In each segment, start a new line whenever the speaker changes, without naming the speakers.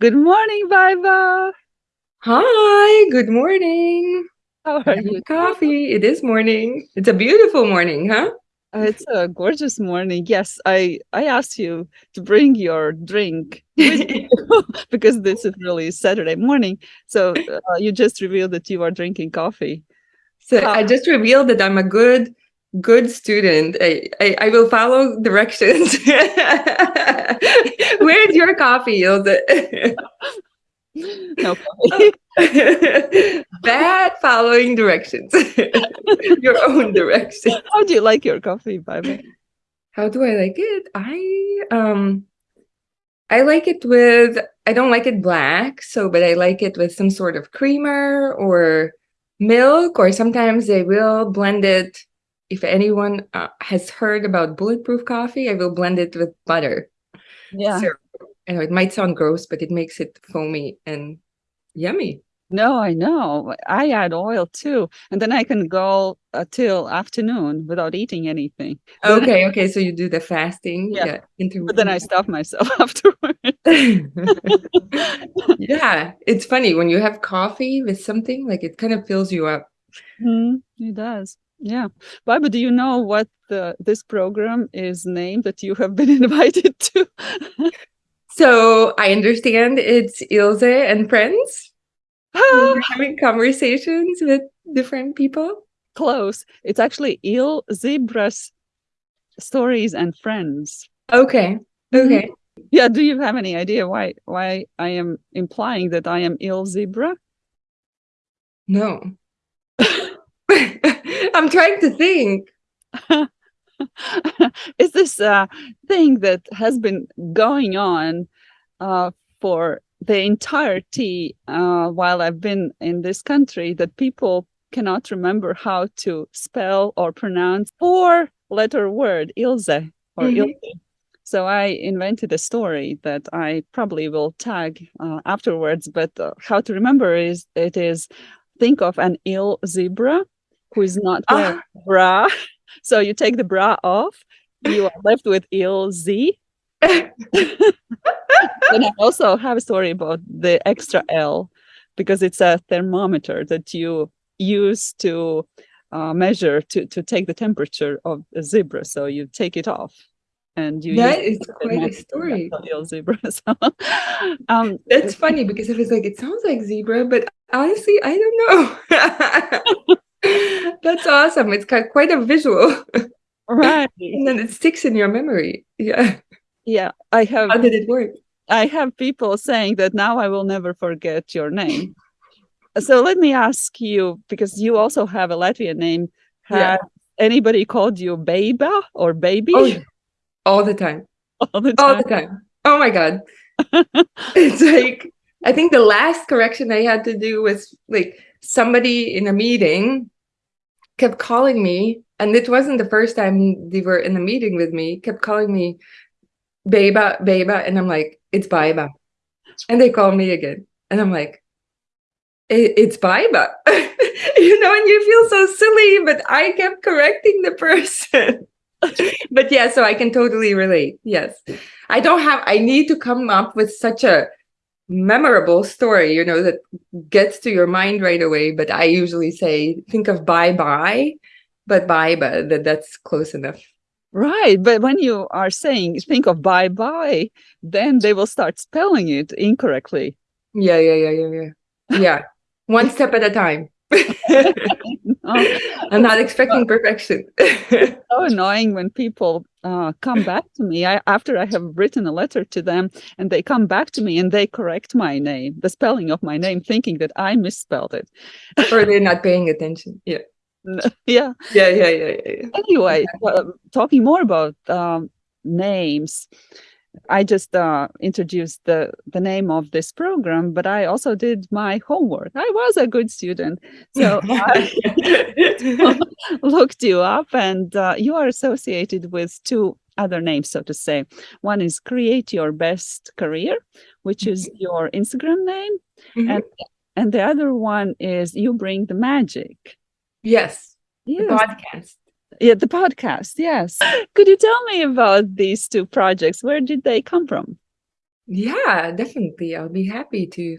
Good morning, Baiba.
Hi, good morning.
How are you?
Coffee. It is morning. It's a beautiful morning, huh?
Uh, It's a gorgeous morning. Yes, I I asked you to bring your drink you because this is really Saturday morning. So uh, you just revealed that you are drinking coffee.
So
How-
I just revealed that I'm a good, good student. I, I, I will follow directions. Where's your coffee, Ilse?
No coffee.
Bad following directions. your own direction.
How do you like your coffee, Baiba?
How do I like it? I um I like it with I don't like it black, so but I like it with some sort of creamer or milk or sometimes they will blend it if anyone uh, has heard about bulletproof coffee, I will blend it with butter.
Yeah.
So I know it might sound gross, but it makes it foamy and yummy.
No, I know. I add oil too, and then I can go uh, till afternoon without eating anything.
Okay, okay, so you do the fasting,
Yeah.
yeah,
But then I stuff myself afterward.
yeah, it's funny when you have coffee with something like it kind of fills you up.
Mhm, It does. Yeah. Barbara, do you know what the, this program is named that you have been invited to?
So I understand it's Ilse and friends.
Ah,
You're having conversations with different people.
Close. It's actually Il Zebras Stories and Friends.
Okay,
Mhm.
okay.
Yeah. Do you have any idea why why I am implying that I am Il Zebra?
No. I'm trying to think.
is this a thing that has been going on uh, for the entirety uh, while I've been in this country that people cannot remember how to spell or pronounce four letter word Ilse or
Mhm.
Ilse. So I invented a story that I probably will tag uh, afterwards, but uh, how to remember is it is think of an ill zebra who is not wearing
Ah,
bra. So you take the bra off, you are left with ill Z. Then I also have a story about the extra L because it's a thermometer that you use to uh, measure to to take the temperature of a zebra. So you take it off and you
that is quite a story.
zebra. So um,
That's funny because I was like, it sounds like zebra, but honestly, I don't know. That's awesome. It's got quite a visual,
right.
and then it sticks in your memory. Yeah.
Yeah, I have
How did it work?
I have people saying that now I will never forget your name. So let me ask you, because you also have a Latvian name,
Yeah.
anybody called you Beba or Baby
Oh, yeah. all the time.
all the time.
All the time. Oh my God. It's like, I think the last correction I had to do was like somebody in a meeting kept calling me, and it wasn't the first time they were in a meeting with me, kept calling me Beba, Beba, and I'm like, it's Baiba. And they call me again. And I'm like, it's Baiba. you know, and you feel so silly, but I kept correcting the person. but yeah, so I can totally relate. Yes. I don't have, I need to come up with such a memorable story, you know, that gets to your mind right away. But I usually say, think of bye bye, but Baiba, that that's close enough.
Right, but when you are saying think of bye bye, then they will start spelling it incorrectly.
Yeah, yeah, yeah, yeah, yeah. Yeah. One step at a time. I'm not expecting perfection.
so annoying when people uh, come back to me I, after I have written a letter to them and they come back to me and they correct my name, the spelling of my name, thinking that I misspelled it.
or they're not paying attention. Yeah.
yeah.
Yeah, yeah, yeah, yeah.
Anyway, uh, talking more about um, names, I just uh, introduced the the name of this program, but I also did my homework. I was a good student, so I looked you up, and uh, you are associated with two other names, so to say. One is Create Your Best Career, which is your Instagram name,
Mhm.
and and the other one is You Bring the Magic.
Yes, the
Yes.
podcast.
Yeah, the podcast. Yes. Could you tell me about these two projects? Where did they come from?
Yeah, definitely. I'll be happy to.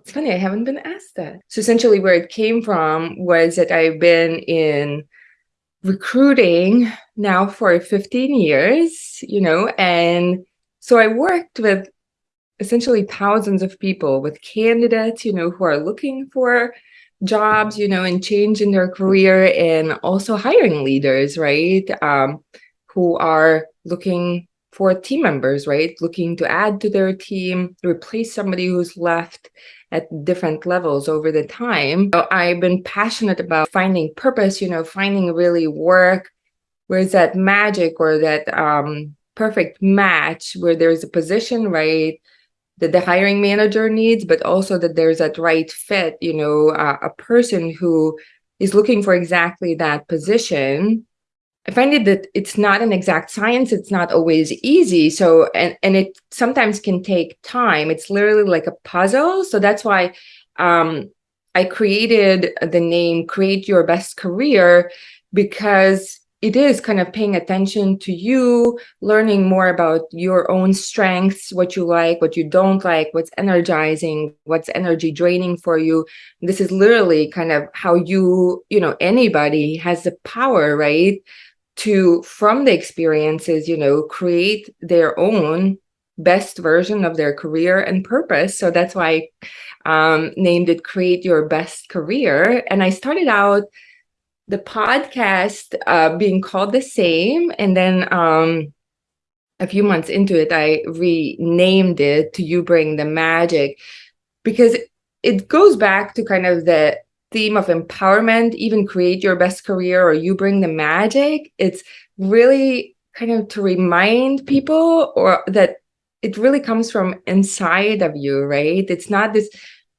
It's funny, I haven't been asked that. So essentially where it came from was that I've been in recruiting now for 15 years, you know, and so I worked with essentially thousands of people with candidates, you know, who are looking for jobs, you know, and change in their career and also hiring leaders, right? Um, who are looking for team members, right? Looking to add to their team, replace somebody who's left at different levels over the time. So I've been passionate about finding purpose, you know, finding really work, where's that magic or that um, perfect match where there's a position, right? That the hiring manager needs, but also that there's that right fit, you know, uh, a person who is looking for exactly that position I find it that it's not an exact science. It's not always easy. So, and, and it sometimes can take time. It's literally like a puzzle. So that's why um, I created the name Create Your Best Career because it is kind of paying attention to you, learning more about your own strengths, what you like, what you don't like, what's energizing, what's energy draining for you. This is literally kind of how you, you know, anybody has the power, right? to from the experiences you know create their own best version of their career and purpose so that's why I um, named it create your best career and i started out the podcast uh, being called the same and then um, a few months into it i renamed it to you bring the magic because it goes back to kind of the theme of empowerment, even create your best career or you bring the magic, it's really kind of to remind people or that it really comes from inside of you, right? It's not this,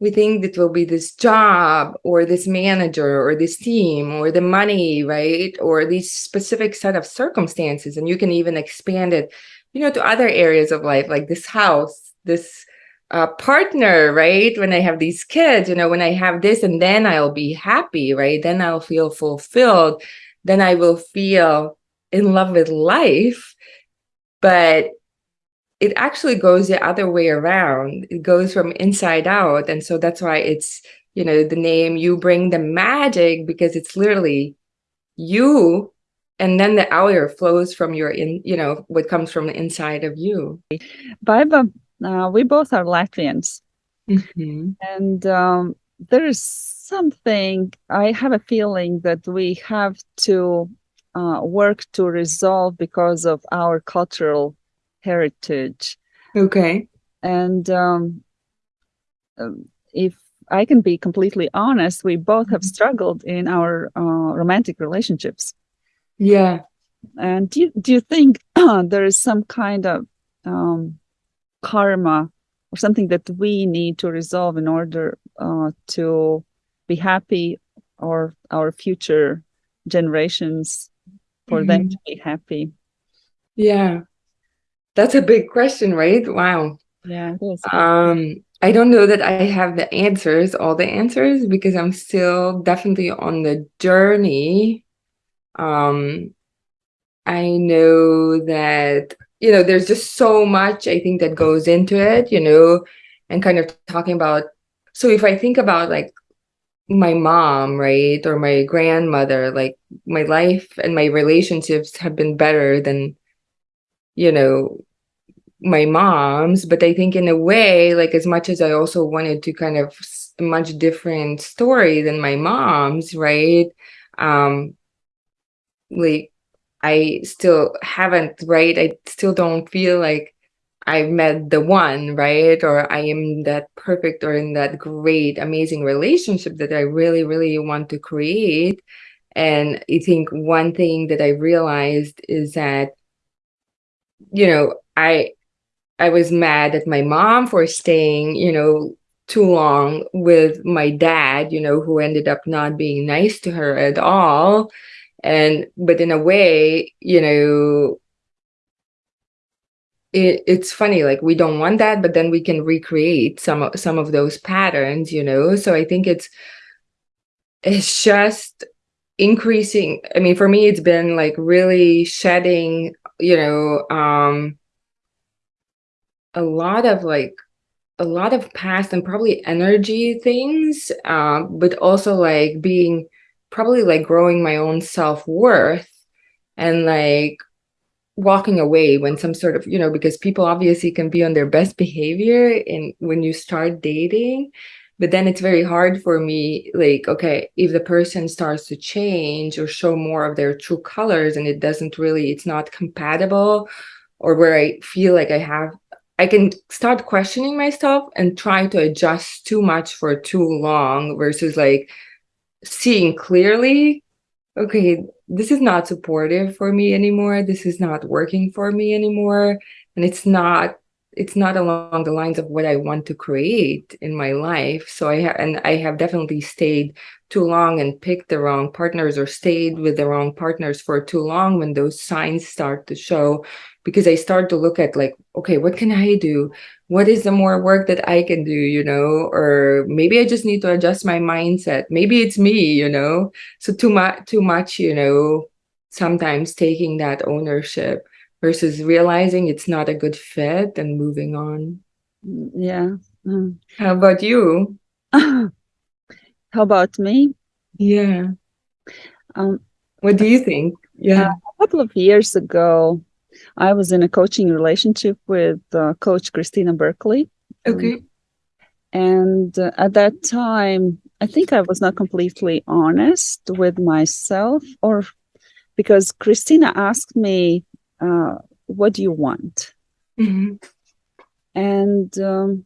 we think it will be this job or this manager or this team or the money, right? Or these specific set of circumstances. And you can even expand it, you know, to other areas of life, like this house, this uh, partner, right? When I have these kids, you know, when I have this and then I'll be happy, right? Then I'll feel fulfilled. Then I will feel in love with life. But it actually goes the other way around. It goes from inside out. And so that's why it's, you know, the name you bring the magic because it's literally you and then the outer flows from your in you know what comes from the inside of you
Baiba uh, we both are Latvians.
Mm-hmm.
And um, there is something, I have a feeling that we have to uh, work to resolve because of our cultural heritage.
Okay.
And um, um if I can be completely honest, we both have mm-hmm. struggled in our uh, romantic relationships.
Yeah.
And do you, do you think there is some kind of um, karma or something that we need to resolve in order uh, to be happy or our future generations for mm -hmm. them mm-hmm. to be happy
yeah that's a big question right? Wow.
Yeah
um i don't know that i have the answers all the answers because i'm still definitely on the journey. Um i know that you know, there's just so much I think that goes into it, you know, and kind of talking about. So if I think about like my mom, right, or my grandmother, like my life and my relationships have been better than, you know, my mom's. But I think in a way, like as much as I also wanted to kind of much different story than my mom's, right? Um, like I still haven't, right? I still don't feel like I've met the one, right? Or I am that perfect or in that great, amazing relationship that I really, really want to create. And I think one thing that I realized is that, you know, I I was mad at my mom for staying, you know, too long with my dad, you know, who ended up not being nice to her at all. And but in a way you know it, it's funny like we don't want that but then we can recreate some of some of those patterns you know? So i think it's it's just increasing i mean for me it's been like really shedding you know um a lot of like a lot of past and probably energy things, uh, but also like being probably like growing my own self-worth and like walking away when some sort of you know because people obviously can be on their best behavior in when you start dating but then it's very hard for me like okay if the person starts to change or show more of their true colors and it doesn't really it's not compatible or where i feel like i have I can start questioning myself and try to adjust too much for too long versus like seeing clearly, okay, this is not supportive for me anymore. This is not working for me anymore. And it's not it's not along the lines of what I want to create in my life. So I have and I have definitely stayed too long and picked the wrong partners or stayed with the wrong partners for too long when those signs start to show because I start to look at like, okay, what can I do? What is the more work that I can do, you know? Or maybe I just need to adjust my mindset. Maybe it's me, you know? So too much, too much, you know, sometimes taking that ownership versus realizing it's not a good fit and moving on.
Yeah.
Mm. How about you?
How about me?
Yeah.
Um,
what do you think? Yeah.
Uh, a couple of years ago, I was in a coaching relationship with uh, Coach Christina Berkeley.
Okay.
Um, and uh, at that time, I think I was not completely honest with myself, or because Christina asked me, uh, What do you want?
Mm-hmm.
And um,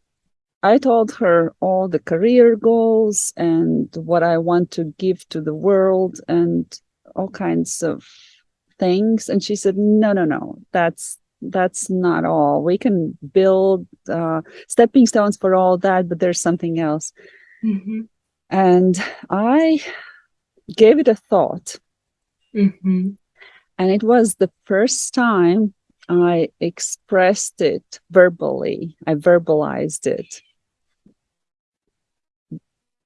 I told her all the career goals and what I want to give to the world and all kinds of things and she said no no no that's that's not all we can build uh, stepping stones for all that but there's something else
mm-hmm.
and i gave it a thought
mm-hmm.
And it was the first time i expressed it verbally i verbalized it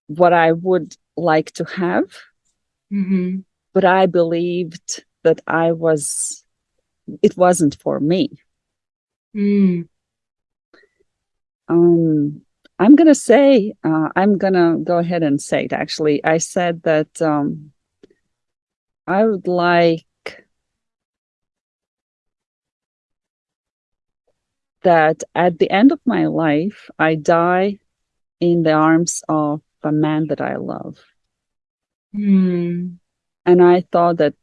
what i would like to have
mm-hmm.
but i believed that I was, it wasn't for me.
Mm.
Um, I'm going to say, uh, I'm going to go ahead and say it actually. I said that um, I would like that at the end of my life, I die in the arms of a man that I love.
Mm.
And I thought that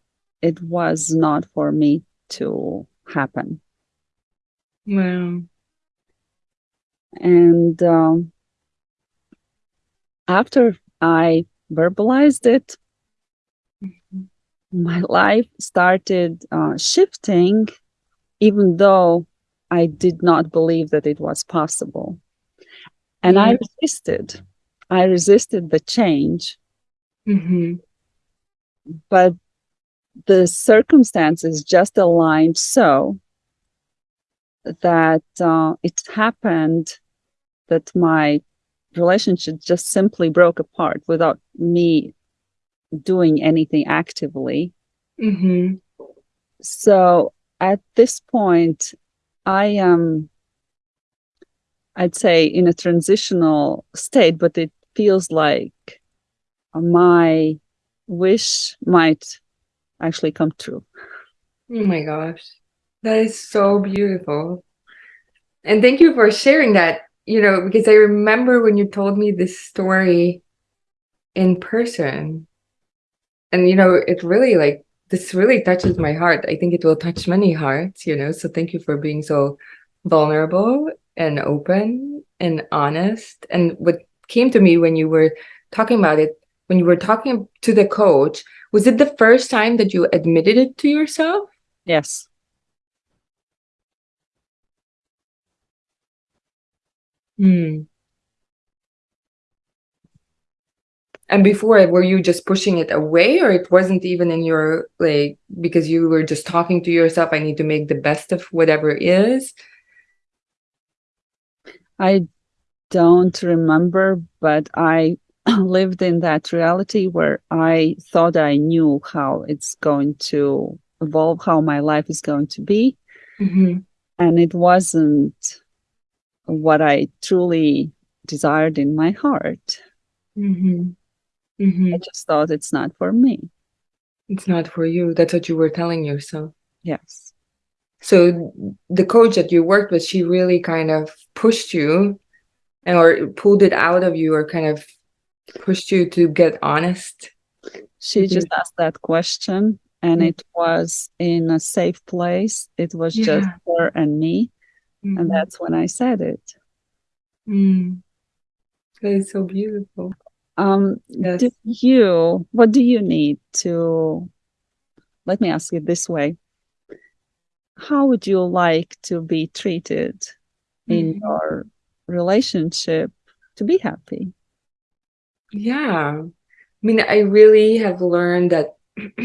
it was not for me to happen.
Wow.
And um, after I verbalized it, mm-hmm. my life started uh, shifting, even though I did not believe that it was possible. And I resisted. I resisted the change.
Mm-hmm.
But the circumstances just aligned so that uh, it happened that my relationship just simply broke apart without me doing anything actively.
Mm-hmm.
So at this point, I am, I'd say, in a transitional state, but it feels like my wish might actually come true.
Oh my gosh. That is so beautiful. And thank you for sharing that, you know, because I remember when you told me this story in person. And, you know, it really like, this really touches my heart. I think it will touch many hearts, you know. So thank you for being so vulnerable and open and honest. And what came to me when you were talking about it, when you were talking to the coach, was it the first time that you admitted it to yourself?
Yes.
Hmm. And before, were you just pushing it away, or it wasn't even in your like because you were just talking to yourself? I need to make the best of whatever is.
I don't remember, but I lived in that reality where I thought I knew how it's going to evolve, how my life is going to be.
Mm-hmm.
And it wasn't what I truly desired in my heart.
Mm-hmm. Mm-hmm.
I just thought it's not for me.
It's not for you. That's what you were telling yourself.
Yes.
So the coach that you worked with, she really kind of pushed you and or pulled it out of you or kind of pushed you to get honest.
She
Mhm.
just asked that question and
Mm.
it was in a safe place. It was just her and me.
Mhm.
And that's when I said it.
Mm. That is so beautiful.
Um,
Yes.
do you, what do you need to, let me ask it this way. How would you like to be treated in
Mhm.
your relationship to be happy?
Yeah. I mean, I really have learned that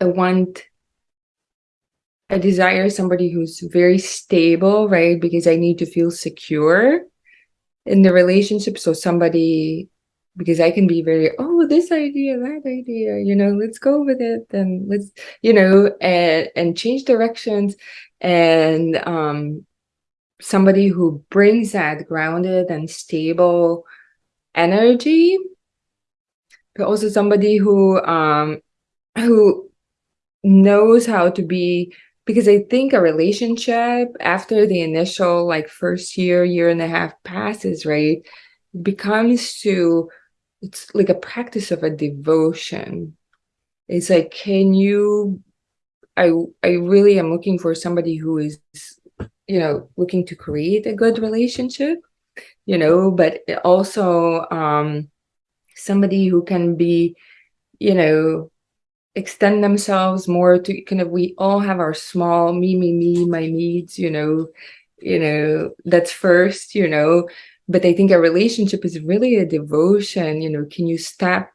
I want, I desire somebody who's very stable, right? Because I need to feel secure in the relationship. So somebody, because I can be very, oh, this idea, that idea, you know, let's go with it and let's, you know, and and change directions. And um somebody who brings that grounded and stable energy but also somebody who um who knows how to be because i think a relationship after the initial like first year year and a half passes right becomes to it's like a practice of a devotion. It's like can you i i really am looking for somebody who is you know looking to create a good relationship you know but also um somebody who can be you know extend themselves more to kind of we all have our small me me me my needs you know you know that's first you know. But i think a relationship is really a devotion you know. Can you step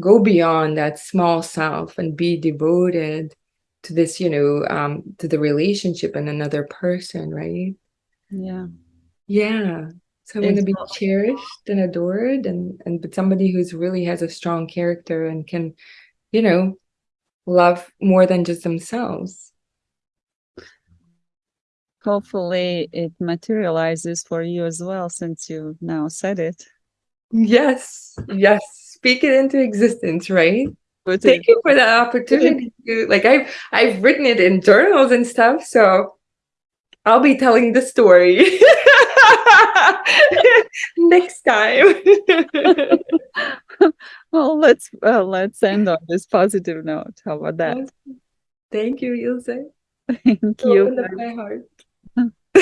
go beyond that small self and be devoted to this you know um to the relationship and another person right?
Yeah.
yeah. So I want to be cherished and adored and and but somebody who's really has a strong character and can, you know, love more than just themselves.
Hopefully it materializes for you as well, since you now said it.
Yes, yes. Speak it into existence, right?
Put
Thank
it-
you for that opportunity to like I've I've written it in journals and stuff, so I'll be telling the story next time.
well, let's uh, let's end on this positive note. How about that?
Thank you, Ilse.
Thank you.
Opened up my heart.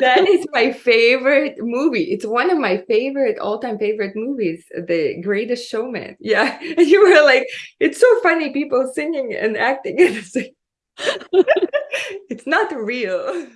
that is my favorite movie. It's one of my favorite, all-time favorite movies, The Greatest Showman. Yeah. And you were like, it's so funny, people singing and acting. And it's like, it's not real.